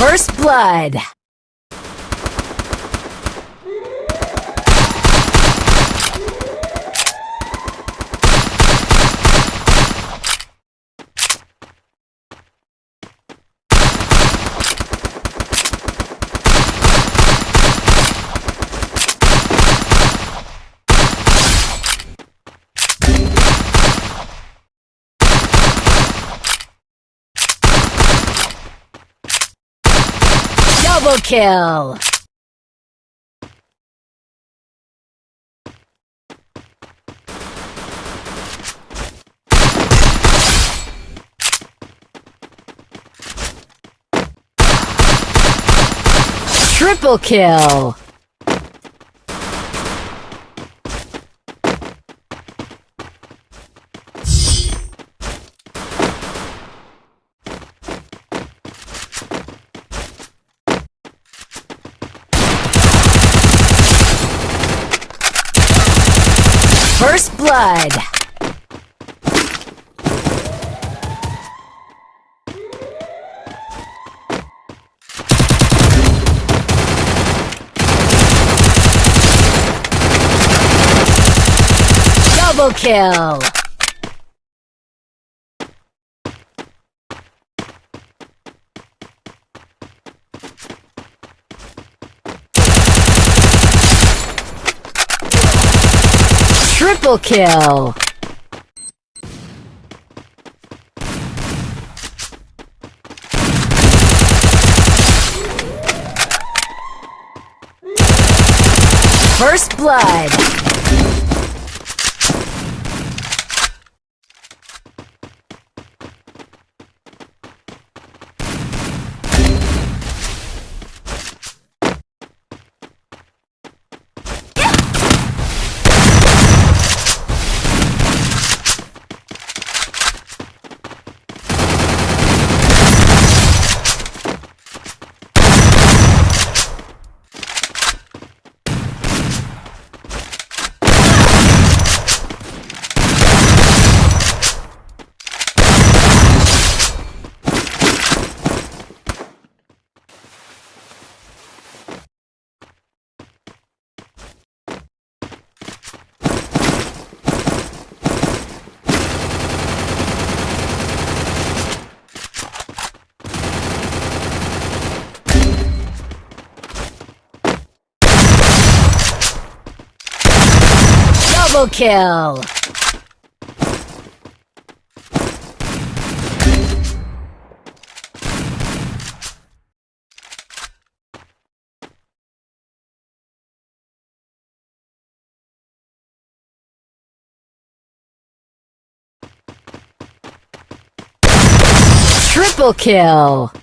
First blood. Double kill! Triple kill! First blood. Double kill. Triple kill! First blood! Double kill! Triple kill!